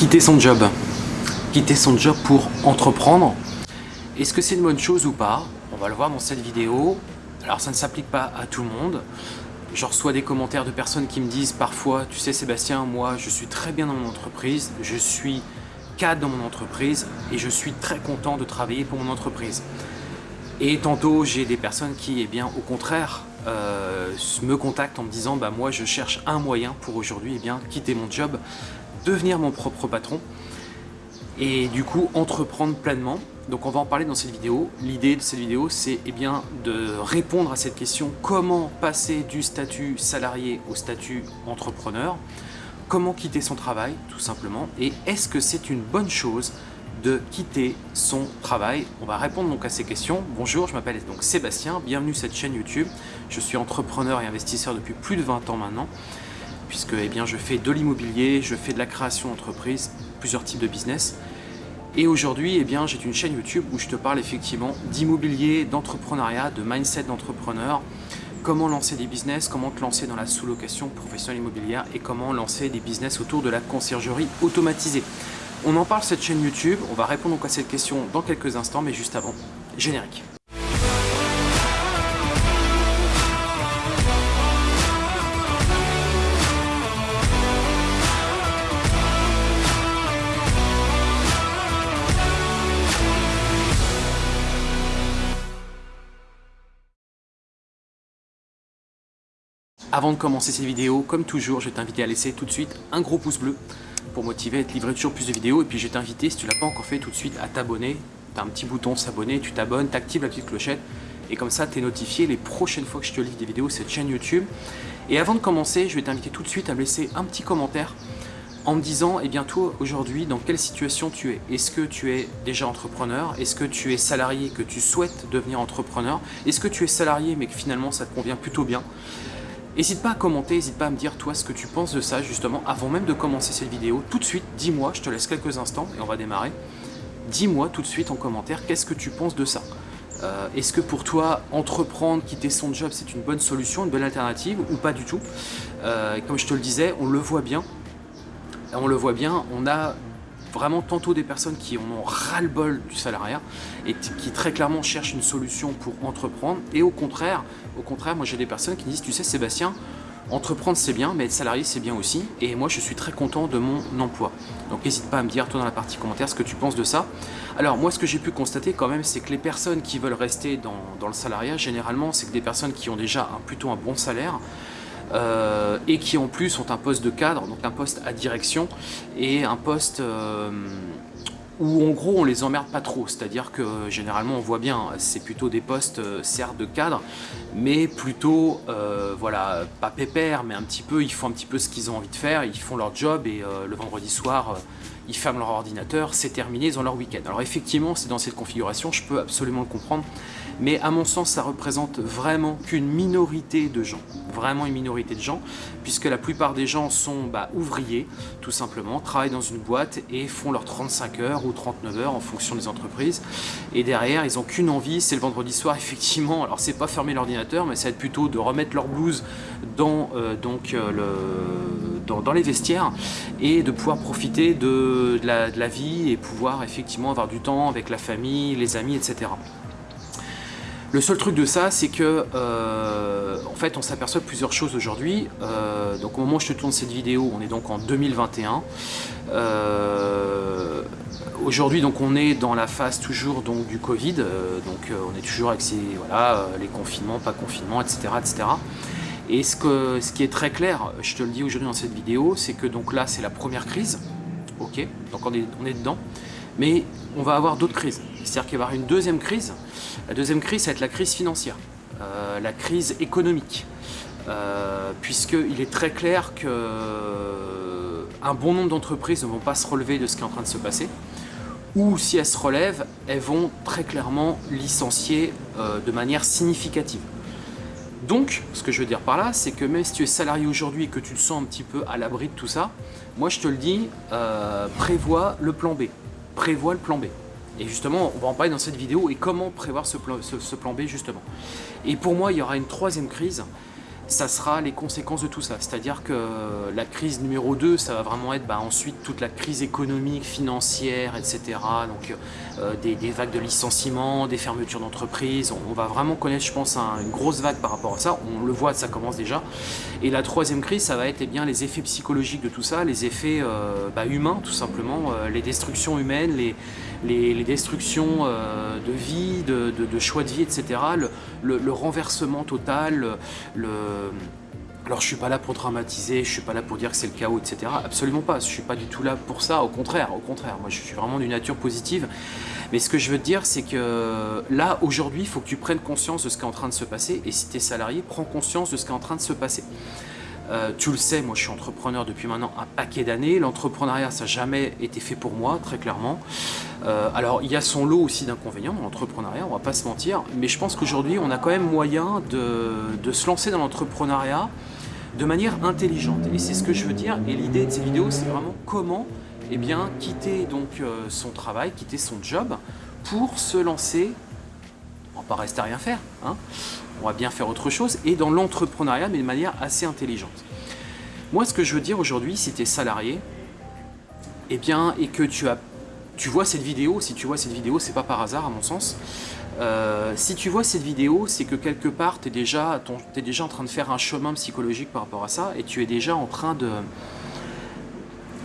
quitter son job. Quitter son job pour entreprendre. Est-ce que c'est une bonne chose ou pas? On va le voir dans cette vidéo. Alors ça ne s'applique pas à tout le monde. Je reçois des commentaires de personnes qui me disent parfois, tu sais Sébastien, moi je suis très bien dans mon entreprise, je suis cadre dans mon entreprise et je suis très content de travailler pour mon entreprise. Et tantôt j'ai des personnes qui, eh bien, au contraire, euh, me contactent en me disant bah moi je cherche un moyen pour aujourd'hui eh quitter mon job, devenir mon propre patron et du coup entreprendre pleinement. Donc on va en parler dans cette vidéo. L'idée de cette vidéo c'est eh bien de répondre à cette question comment passer du statut salarié au statut entrepreneur, comment quitter son travail tout simplement? Et est-ce que c'est une bonne chose de quitter son travail? On va répondre donc à ces questions. Bonjour, je m'appelle donc Sébastien, bienvenue sur cette chaîne YouTube. Je suis entrepreneur et investisseur depuis plus de 20 ans maintenant puisque eh bien, je fais de l'immobilier, je fais de la création d'entreprise, plusieurs types de business. Et aujourd'hui, eh bien, j'ai une chaîne YouTube où je te parle effectivement d'immobilier, d'entrepreneuriat, de mindset d'entrepreneur, comment lancer des business, comment te lancer dans la sous-location professionnelle immobilière et comment lancer des business autour de la conciergerie automatisée. On en parle cette chaîne YouTube, on va répondre à cette question dans quelques instants, mais juste avant, générique. Avant de commencer cette vidéo, comme toujours, je vais t'inviter à laisser tout de suite un gros pouce bleu pour motiver à te livrer toujours plus de vidéos. Et puis je vais t'inviter, si tu ne l'as pas encore fait, tout de suite à t'abonner. Tu as un petit bouton s'abonner, tu t'abonnes, tu actives la petite clochette. Et comme ça, tu es notifié les prochaines fois que je te livre des vidéos sur cette chaîne YouTube. Et avant de commencer, je vais t'inviter tout de suite à me laisser un petit commentaire en me disant, eh bien toi aujourd'hui, dans quelle situation tu es? Est-ce que tu es déjà entrepreneur? Est-ce que tu es salarié que tu souhaites devenir entrepreneur? Est-ce que tu es salarié mais que finalement ça te convient plutôt bien? N'hésite pas à commenter, n'hésite pas à me dire toi ce que tu penses de ça justement avant même de commencer cette vidéo. Tout de suite, dis-moi, je te laisse quelques instants et on va démarrer. Dis-moi tout de suite en commentaire qu'est-ce que tu penses de ça? Euh, est-ce que pour toi, entreprendre, quitter son job, c'est une bonne solution, une bonne alternative ou pas du tout? Euh, Comme je te le disais, on le voit bien. On le voit bien, on a vraiment tantôt des personnes qui en ont ras-le-bol du salariat et qui très clairement cherchent une solution pour entreprendre. Et au contraire, moi j'ai des personnes qui disent tu sais Sébastien entreprendre c'est bien mais être salarié c'est bien aussi. Et moi je suis très content de mon emploi. Donc n'hésite pas à me dire toi dans la partie commentaire ce que tu penses de ça. Alors moi ce que j'ai pu constater quand même c'est que les personnes qui veulent rester dans, dans le salariat généralement c'est que des personnes qui ont déjà un, plutôt un bon salaire euh, et qui en plus ont un poste de cadre, donc un poste à direction et un poste euh, où en gros on les emmerde pas trop, c'est-à-dire que généralement on voit bien, c'est plutôt des postes euh, certes de cadre, mais plutôt, voilà, pas pépère, mais un petit peu, ils font un petit peu ce qu'ils ont envie de faire, ils font leur job et le vendredi soir, ils ferment leur ordinateur, c'est terminé, ils ont leur week-end. Alors effectivement, c'est dans cette configuration, je peux absolument le comprendre, mais à mon sens, ça représente vraiment qu'une minorité de gens, vraiment une minorité de gens, puisque la plupart des gens sont bah, ouvriers, tout simplement, travaillent dans une boîte et font leurs 35 heures ou 39 heures en fonction des entreprises, et derrière, ils n'ont qu'une envie, c'est le vendredi soir, effectivement, alors c'est pas fermer l'ordinateur, mais ça va être plutôt de remettre leur blouse dans, euh, euh, les vestiaires et de pouvoir profiter de la vie et pouvoir effectivement avoir du temps avec la famille, les amis, etc. Le seul truc de ça, c'est que euh, en fait, on s'aperçoit plusieurs choses aujourd'hui. Euh, donc au moment où je te tourne cette vidéo, on est donc en 2021. Euh, aujourd'hui, donc on est dans la phase toujours donc du Covid. donc on est toujours avec voilà, les confinements, pas confinements, etc., etc. Et ce, qui est très clair, je te le dis aujourd'hui dans cette vidéo, c'est que donc là, c'est la première crise. Ok, donc on est dedans. Mais on va avoir d'autres crises. C'est-à-dire qu'il va y avoir une deuxième crise. La deuxième crise, ça va être la crise financière, euh, la crise économique. Euh, puisqu'il est très clair qu'un euh, bon nombre d'entreprises ne vont pas se relever de ce qui est en train de se passer, ou si elles se relèvent, elles vont très clairement licencier de manière significative. Donc, ce que je veux dire par là, c'est que même si tu es salarié aujourd'hui et que tu te sens un petit peu à l'abri de tout ça, moi je te le dis, prévois le plan B prévoit le plan B. Et justement, on va en parler dans cette vidéo et comment prévoir ce plan, B justement. Et pour moi, il y aura une troisième crise, ça sera les conséquences de tout ça. C'est-à-dire que la crise numéro 2, ça va vraiment être bah, ensuite toute la crise économique, financière, etc. Donc euh, des, vagues de licenciements, des fermetures d'entreprises. On, va vraiment connaître, je pense, une grosse vague par rapport à ça. On le voit, ça commence déjà. Et la troisième crise, ça va être eh bien, les effets psychologiques de tout ça, les effets euh, bah, humains, tout simplement, euh, les destructions humaines, les, les, destructions de vie, de, choix de vie, etc. Le, renversement total, le alors je suis pas là pour dramatiser, je suis pas là pour dire que c'est le chaos, etc. Absolument pas, je suis pas du tout là pour ça, au contraire, au contraire. Moi je suis vraiment d'une nature positive. Mais ce que je veux te dire, c'est que là, aujourd'hui, il faut que tu prennes conscience de ce qui est en train de se passer. Et si tu es salarié, prends conscience de ce qui est en train de se passer. Euh, tu le sais, moi je suis entrepreneur depuis maintenant un paquet d'années. L'entrepreneuriat, ça n'a jamais été fait pour moi, très clairement. Euh, alors il y a son lot aussi d'inconvénients dans l'entrepreneuriat, on va pas se mentir. Mais je pense qu'aujourd'hui, on a quand même moyen de, se lancer dans l'entrepreneuriat de manière intelligente. Et c'est ce que je veux dire. Et l'idée de ces vidéos, c'est vraiment comment eh quitter donc, euh, son travail, quitter son job pour se lancer. On va pas rester à rien faire. Hein. On va bien faire autre chose. Et dans l'entrepreneuriat, mais de manière assez intelligente. Moi, ce que je veux dire aujourd'hui, si tu es salarié, eh bien, et que tu as tu vois cette vidéo, si tu vois cette vidéo, c'est pas par hasard à mon sens, euh, si tu vois cette vidéo, c'est que quelque part, tu es, déjà, es déjà en train de faire un chemin psychologique par rapport à ça et tu es déjà en train de,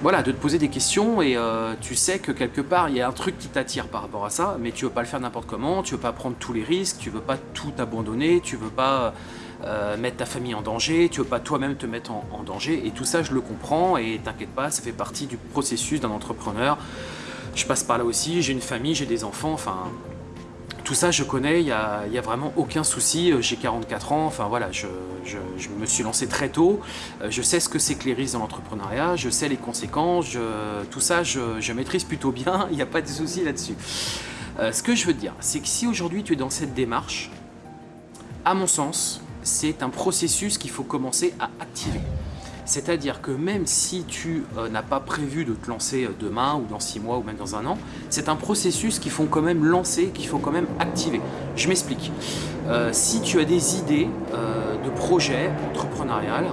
voilà, de te poser des questions et euh, tu sais que quelque part, il y a un truc qui t'attire par rapport à ça, mais tu veux pas le faire n'importe comment, tu veux pas prendre tous les risques, tu veux pas tout abandonner, tu veux pas euh, mettre ta famille en danger, tu veux pas toi-même te mettre en, danger et tout ça, je le comprends et t'inquiète pas, ça fait partie du processus d'un entrepreneur. Je passe par là aussi, j'ai une famille, j'ai des enfants, enfin tout ça, je connais, il n'y a, vraiment aucun souci. Euh, j'ai 44 ans, enfin voilà, je, me suis lancé très tôt. Euh, je sais ce que c'est que les risques dans l'entrepreneuriat, je sais les conséquences, tout ça, je, maîtrise plutôt bien, il n'y a pas de souci là-dessus. Euh, ce que je veux dire, c'est que si aujourd'hui tu es dans cette démarche, à mon sens, c'est un processus qu'il faut commencer à activer. C'est-à-dire que même si tu euh, n'as pas prévu de te lancer euh, demain ou dans six mois ou même dans un an, c'est un processus qu'il faut quand même lancer, qu'il faut quand même activer. Je m'explique. Euh, si tu as des idées de projets entrepreneurial,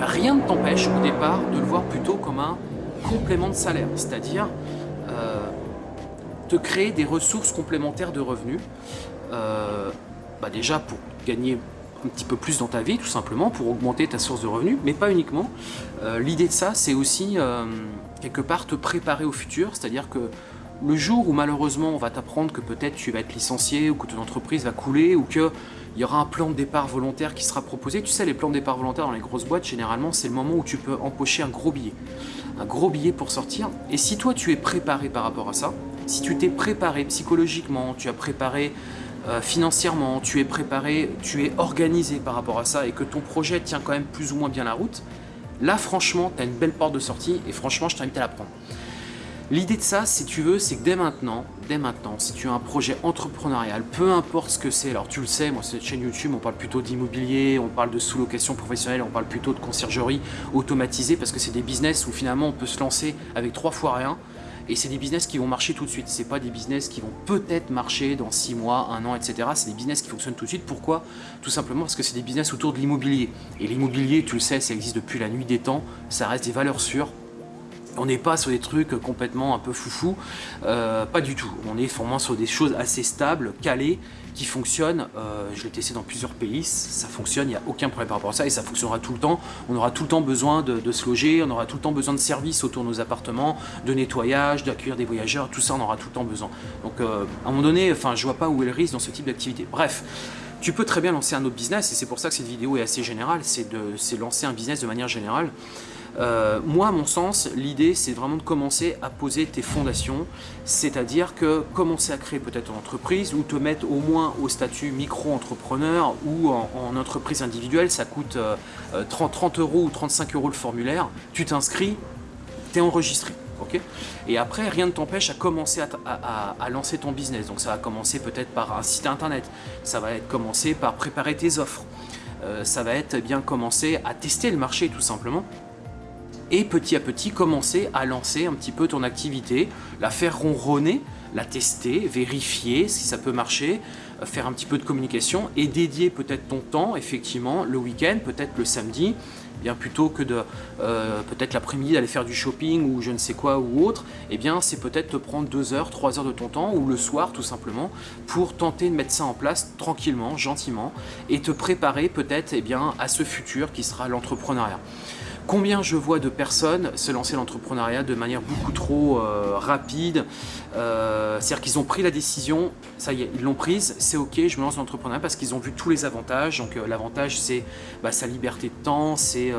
rien ne t'empêche au départ de le voir plutôt comme un complément de salaire, c'est-à-dire te créer des ressources complémentaires de revenus, bah déjà pour gagner un petit peu plus dans ta vie, tout simplement, pour augmenter ta source de revenus, mais pas uniquement. Euh, l'idée de ça, c'est aussi, euh, quelque part, te préparer au futur, c'est-à-dire que le jour où malheureusement on va t'apprendre que peut-être tu vas être licencié ou que ton entreprise va couler ou qu'il y aura un plan de départ volontaire qui sera proposé. Tu sais, les plans de départ volontaire dans les grosses boîtes, généralement, c'est le moment où tu peux empocher un gros billet. Un gros billet pour sortir. Et si toi, tu es préparé par rapport à ça, si tu t'es préparé psychologiquement, tu as préparé euh, financièrement, tu es préparé, tu es organisé par rapport à ça et que ton projet tient quand même plus ou moins bien la route, là franchement, tu as une belle porte de sortie et franchement, je t'invite à la prendre. L'idée de ça, si tu veux, c'est que dès maintenant, dès maintenant, si tu as un projet entrepreneurial, peu importe ce que c'est, alors tu le sais, moi cette chaîne YouTube, on parle plutôt d'immobilier, on parle de sous-location professionnelle, on parle plutôt de conciergerie automatisée parce que c'est des business où finalement on peut se lancer avec trois fois rien, et c'est des business qui vont marcher tout de suite. C'est pas des business qui vont peut-être marcher dans 6 mois, 1 an, etc. C'est des business qui fonctionnent tout de suite. Pourquoi? Tout simplement parce que c'est des business autour de l'immobilier. Et l'immobilier, tu le sais, ça existe depuis la nuit des temps. Ça reste des valeurs sûres. On n'est pas sur des trucs complètement un peu foufou, euh, pas du tout. On est vraiment sur des choses assez stables, calées, qui fonctionnent. Euh, je l'ai testé dans plusieurs pays, ça fonctionne, il n'y a aucun problème par rapport à ça et ça fonctionnera tout le temps. On aura tout le temps besoin de, se loger, on aura tout le temps besoin de services autour de nos appartements, de nettoyage, d'accueillir des voyageurs, tout ça on aura tout le temps besoin. Donc euh, à un moment donné, enfin, je vois pas où est le risque dans ce type d'activité. Bref, tu peux très bien lancer un autre business et c'est pour ça que cette vidéo est assez générale, c'est de lancer un business de manière générale. Euh, moi, à mon sens, l'idée, c'est vraiment de commencer à poser tes fondations, c'est-à-dire que commencer à créer peut-être une entreprise ou te mettre au moins au statut micro-entrepreneur ou en, entreprise individuelle, ça coûte 30, euh, 30 euros ou 35 euros le formulaire, tu t'inscris, tu es enregistré. et après, rien ne t'empêche à commencer à, lancer ton business. Donc ça va commencer peut-être par un site internet, ça va être commencer par préparer tes offres, euh, ça va être bien commencer à tester le marché tout simplement et petit à petit commencer à lancer un petit peu ton activité, la faire ronronner, la tester, vérifier si ça peut marcher, faire un petit peu de communication et dédier peut-être ton temps, effectivement, le week-end, peut-être le samedi, bien plutôt que de euh, peut-être l'après-midi d'aller faire du shopping ou je ne sais quoi ou autre, eh bien c'est peut-être te prendre deux heures, trois heures de ton temps ou le soir tout simplement pour tenter de mettre ça en place tranquillement, gentiment et te préparer peut-être eh bien à ce futur qui sera l'entrepreneuriat. Combien je vois de personnes se lancer l'entrepreneuriat de manière beaucoup trop euh, rapide euh, C'est-à-dire qu'ils ont pris la décision, ça y est, ils l'ont prise, c'est ok, je me lance dans l'entrepreneuriat parce qu'ils ont vu tous les avantages. Donc euh, l'avantage c'est bah, sa liberté de temps, c'est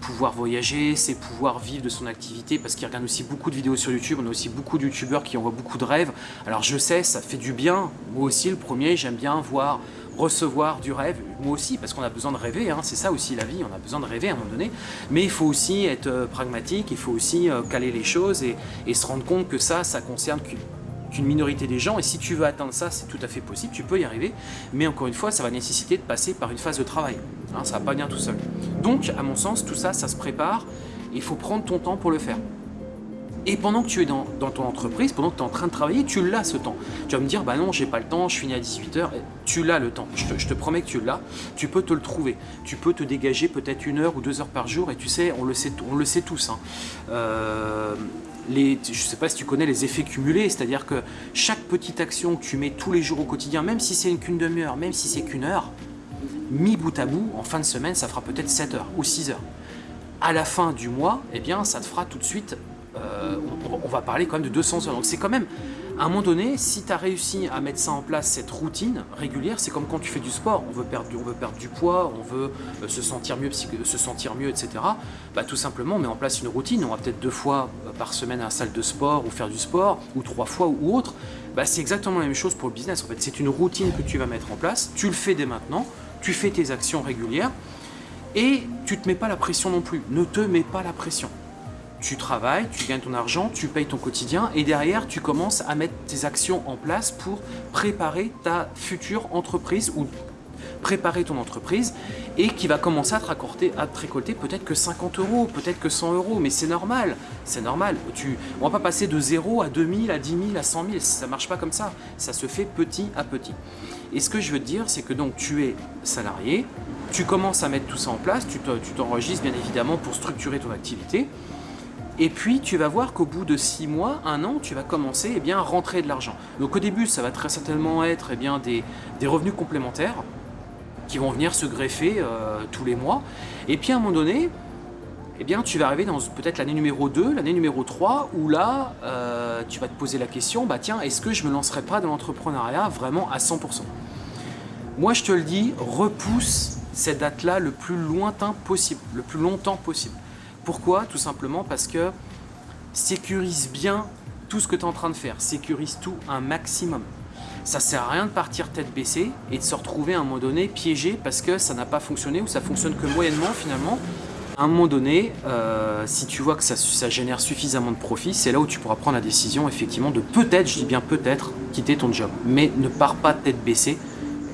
pouvoir voyager, c'est pouvoir vivre de son activité parce qu'ils regardent aussi beaucoup de vidéos sur YouTube. On a aussi beaucoup de youtubeurs qui envoient beaucoup de rêves. Alors je sais, ça fait du bien. Moi aussi le premier, j'aime bien voir recevoir du rêve, moi aussi, parce qu'on a besoin de rêver, hein, c'est ça aussi la vie, on a besoin de rêver à un moment donné, mais il faut aussi être euh, pragmatique, il faut aussi euh, caler les choses et, se rendre compte que ça, ça concerne qu'une minorité des gens, et si tu veux atteindre ça, c'est tout à fait possible, tu peux y arriver, mais encore une fois, ça va nécessiter de passer par une phase de travail, hein, ça va pas venir tout seul. Donc, à mon sens, tout ça, ça se prépare, il faut prendre ton temps pour le faire. Et pendant que tu es dans, ton entreprise, pendant que tu es en train de travailler, tu l'as ce temps. Tu vas me dire, bah non, j'ai pas le temps, je finis à 18h. Tu l'as le temps, je te, promets que tu l'as. Tu peux te le trouver. Tu peux te dégager peut-être une heure ou deux heures par jour. Et tu sais, on le sait, on le sait tous. Hein. Euh, je ne sais pas si tu connais les effets cumulés, c'est-à-dire que chaque petite action que tu mets tous les jours au quotidien, même si c'est qu'une demi-heure, même si c'est qu'une heure, mis bout à bout, en fin de semaine, ça fera peut-être 7 heures ou 6 heures. À la fin du mois, eh bien, ça te fera tout de suite euh, on, va parler quand même de 200 heures. Donc c'est quand même, à un moment donné, si tu as réussi à mettre ça en place, cette routine régulière, c'est comme quand tu fais du sport, on veut perdre, on veut perdre du poids, on veut euh, se sentir mieux, se sentir mieux, etc. Bah, tout simplement, on met en place une routine, on va peut-être deux fois euh, par semaine à la salle de sport ou faire du sport, ou trois fois ou autre. Bah, c'est exactement la même chose pour le business. En fait, c'est une routine que tu vas mettre en place, tu le fais dès maintenant, tu fais tes actions régulières, et tu te mets pas la pression non plus. Ne te mets pas la pression tu travailles, tu gagnes ton argent, tu payes ton quotidien et derrière tu commences à mettre tes actions en place pour préparer ta future entreprise ou préparer ton entreprise et qui va commencer à te, récolter, à te récolter peut-être que 50 euros, peut-être que 100 euros, mais c'est normal, c'est normal. Tu, on va pas passer de 0 à 2000, à 10 000, à 100 000, ça marche pas comme ça, ça se fait petit à petit. Et ce que je veux te dire, c'est que donc tu es salarié, tu commences à mettre tout ça en place, tu t'enregistres bien évidemment pour structurer ton activité, et puis, tu vas voir qu'au bout de 6 mois, un an, tu vas commencer eh bien, à rentrer de l'argent. Donc au début, ça va très certainement être eh bien, des, revenus complémentaires qui vont venir se greffer euh, tous les mois. Et puis à un moment donné, eh bien, tu vas arriver dans peut-être l'année numéro 2, l'année numéro 3, où là, euh, tu vas te poser la question, bah tiens, est-ce que je me lancerai pas dans l'entrepreneuriat vraiment à 100% Moi, je te le dis, repousse cette date-là le plus lointain possible, le plus longtemps possible. Pourquoi? Tout simplement parce que sécurise bien tout ce que tu es en train de faire. Sécurise tout un maximum. Ça sert à rien de partir tête baissée et de se retrouver à un moment donné piégé parce que ça n'a pas fonctionné ou ça fonctionne que moyennement finalement. À un moment donné, euh, si tu vois que ça, ça génère suffisamment de profit, c'est là où tu pourras prendre la décision effectivement de peut-être, je dis bien peut-être, quitter ton job. Mais ne pars pas tête baissée.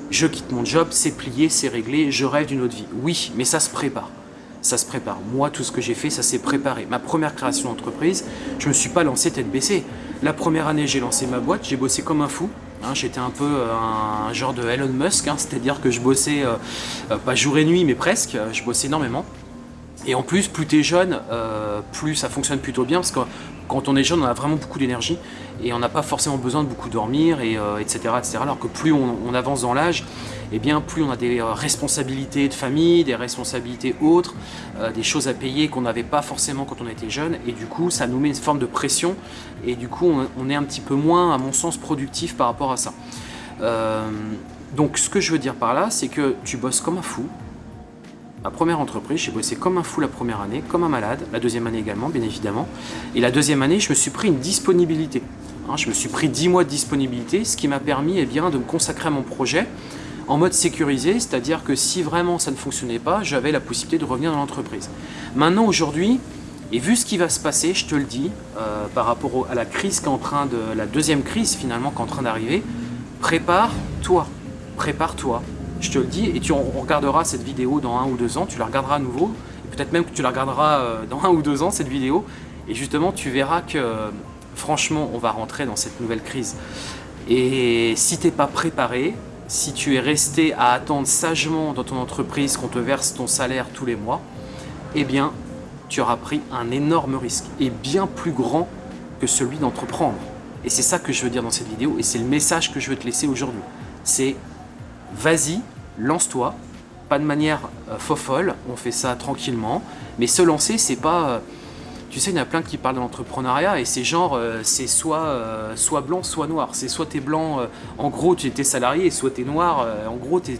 Je quitte mon job, c'est plié, c'est réglé, je rêve d'une autre vie. Oui, mais ça se prépare ça se prépare. Moi, tout ce que j'ai fait, ça s'est préparé. Ma première création d'entreprise, je ne me suis pas lancé tête baissée. La première année, j'ai lancé ma boîte, j'ai bossé comme un fou. Hein, j'étais un peu euh, un, genre de Elon Musk, hein, c'est-à-dire que je bossais euh, euh, pas jour et nuit, mais presque. Je bossais énormément. Et en plus, plus tu es jeune, plus ça fonctionne plutôt bien, parce que quand on est jeune, on a vraiment beaucoup d'énergie et on n'a pas forcément besoin de beaucoup dormir, et, etc., etc. Alors que plus on avance dans l'âge, et bien plus on a des euh, responsabilités de famille, des responsabilités autres, euh, des choses à payer qu'on n'avait pas forcément quand on était jeune, et du coup ça nous met une forme de pression, et du coup on, est un petit peu moins, à mon sens, productif par rapport à ça. Euh, donc ce que je veux dire par là, c'est que tu bosses comme un fou, Ma première entreprise, j'ai bossé comme un fou la première année, comme un malade, la deuxième année également, bien évidemment. Et la deuxième année, je me suis pris une disponibilité. Hein, je me suis pris 10 mois de disponibilité, ce qui m'a permis eh bien, de me consacrer à mon projet, en mode sécurisé, c'est-à-dire que si vraiment ça ne fonctionnait pas, j'avais la possibilité de revenir dans l'entreprise. Maintenant, aujourd'hui, et vu ce qui va se passer, je te le dis, euh, par rapport à la crise qui est en train de, la deuxième crise finalement qui est en train d'arriver, prépare-toi, prépare-toi. Je te le dis, et tu on regardera cette vidéo dans un ou deux ans, tu la regarderas à nouveau, peut-être même que tu la regarderas euh, dans un ou deux ans cette vidéo, et justement tu verras que franchement on va rentrer dans cette nouvelle crise. Et si tu n'es pas préparé, si tu es resté à attendre sagement dans ton entreprise qu'on te verse ton salaire tous les mois, eh bien, tu auras pris un énorme risque et bien plus grand que celui d'entreprendre. Et c'est ça que je veux dire dans cette vidéo et c'est le message que je veux te laisser aujourd'hui. C'est vas-y, lance-toi, pas de manière euh, fofolle, on fait ça tranquillement, mais se lancer, c'est pas... Euh, tu sais, il y en a plein qui parlent de l'entrepreneuriat et c'est genre, euh, c'est soit, euh, soit blanc, soit noir. C'est soit t'es blanc, euh, en gros tu étais salarié, soit t'es noir, en gros t'es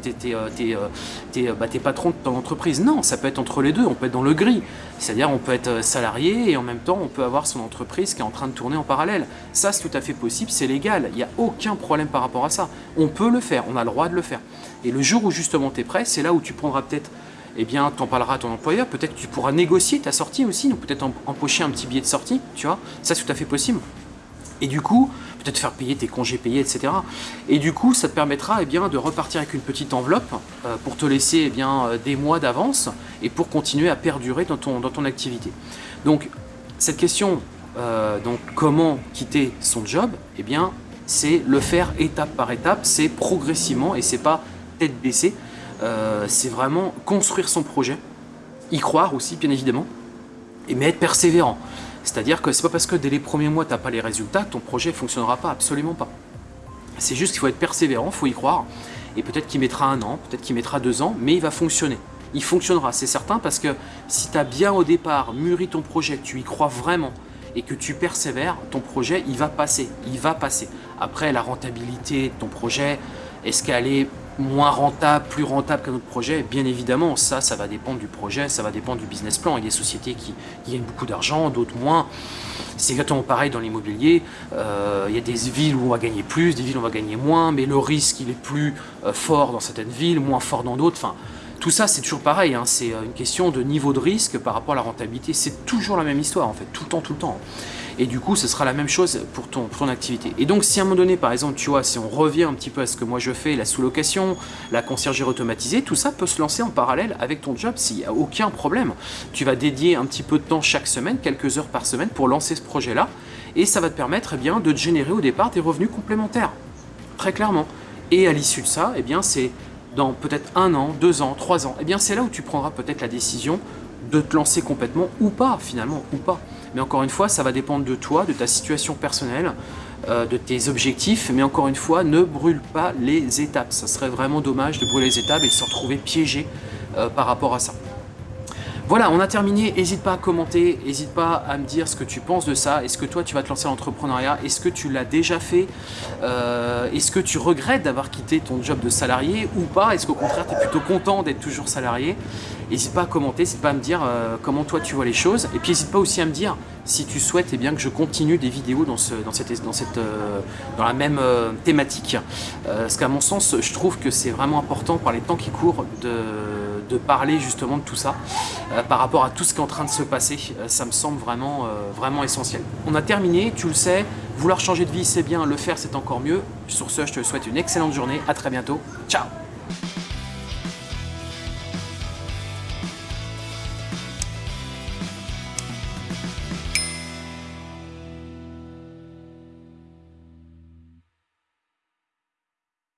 bah, patron de ton entreprise. Non, ça peut être entre les deux, on peut être dans le gris. C'est-à-dire on peut être salarié et en même temps on peut avoir son entreprise qui est en train de tourner en parallèle. Ça c'est tout à fait possible, c'est légal, il n'y a aucun problème par rapport à ça. On peut le faire, on a le droit de le faire. Et le jour où justement tu es prêt, c'est là où tu prendras peut-être eh bien, tu en parleras à ton employeur. Peut-être que tu pourras négocier ta sortie aussi, donc peut-être empocher un petit billet de sortie, tu vois. Ça, c'est tout à fait possible. Et du coup, peut-être faire payer tes congés payés, etc. Et du coup, ça te permettra eh bien, de repartir avec une petite enveloppe euh, pour te laisser eh bien, euh, des mois d'avance et pour continuer à perdurer dans ton, dans ton activité. Donc, cette question, euh, donc comment quitter son job, eh bien, c'est le faire étape par étape, c'est progressivement et c'est pas tête baissée. Euh, c'est vraiment construire son projet, y croire aussi bien évidemment, et mais être persévérant. C'est-à-dire que c'est pas parce que dès les premiers mois tu n'as pas les résultats que ton projet ne fonctionnera pas, absolument pas. C'est juste qu'il faut être persévérant, il faut y croire, et peut-être qu'il mettra un an, peut-être qu'il mettra deux ans, mais il va fonctionner. Il fonctionnera, c'est certain, parce que si tu as bien au départ mûri ton projet, tu y crois vraiment, et que tu persévères, ton projet, il va passer, il va passer. Après, la rentabilité de ton projet, est-ce qu'elle est moins rentable, plus rentable qu'un autre projet Bien évidemment, ça, ça va dépendre du projet, ça va dépendre du business plan. Il y a des sociétés qui, gagnent beaucoup d'argent, d'autres moins. C'est exactement pareil dans l'immobilier. Euh, il y a des villes où on va gagner plus, des villes où on va gagner moins, mais le risque, il est plus euh, fort dans certaines villes, moins fort dans d'autres. Enfin, tout ça, c'est toujours pareil. Hein. C'est euh, une question de niveau de risque par rapport à la rentabilité. C'est toujours la même histoire, en fait, tout le temps, tout le temps. Et du coup, ce sera la même chose pour ton, activité. Et donc, si à un moment donné, par exemple, tu vois, si on revient un petit peu à ce que moi je fais, la sous-location, la conciergerie automatisée, tout ça peut se lancer en parallèle avec ton job s'il n'y a aucun problème. Tu vas dédier un petit peu de temps chaque semaine, quelques heures par semaine pour lancer ce projet-là. Et ça va te permettre eh bien, de générer au départ des revenus complémentaires. Très clairement. Et à l'issue de ça, eh bien, c'est dans peut-être un an, deux ans, trois ans, eh bien c'est là où tu prendras peut-être la décision de te lancer complètement ou pas finalement, ou pas. Mais encore une fois, ça va dépendre de toi, de ta situation personnelle, euh, de tes objectifs. Mais encore une fois, ne brûle pas les étapes. Ça serait vraiment dommage de brûler les étapes et de se retrouver piégé euh, par rapport à ça. Voilà, on a terminé. N'hésite pas à commenter, n'hésite pas à me dire ce que tu penses de ça. Est-ce que toi, tu vas te lancer en l'entrepreneuriat Est-ce que tu l'as déjà fait? Euh, Est-ce que tu regrettes d'avoir quitté ton job de salarié ou pas? Est-ce qu'au contraire, tu es plutôt content d'être toujours salarié? N'hésite pas à commenter, n'hésite pas à me dire euh, comment toi tu vois les choses. Et puis n'hésite pas aussi à me dire si tu souhaites eh bien, que je continue des vidéos dans, ce, dans, cette, dans, cette, euh, dans la même thématique. parce qu'à mon sens, je trouve que c'est vraiment important par les temps qui courent de de parler justement de tout ça euh, par rapport à tout ce qui est en train de se passer. Euh, ça me semble vraiment, euh, vraiment essentiel. On a terminé, tu le sais, vouloir changer de vie c'est bien, le faire c'est encore mieux. Sur ce, je te souhaite une excellente journée, à très bientôt, ciao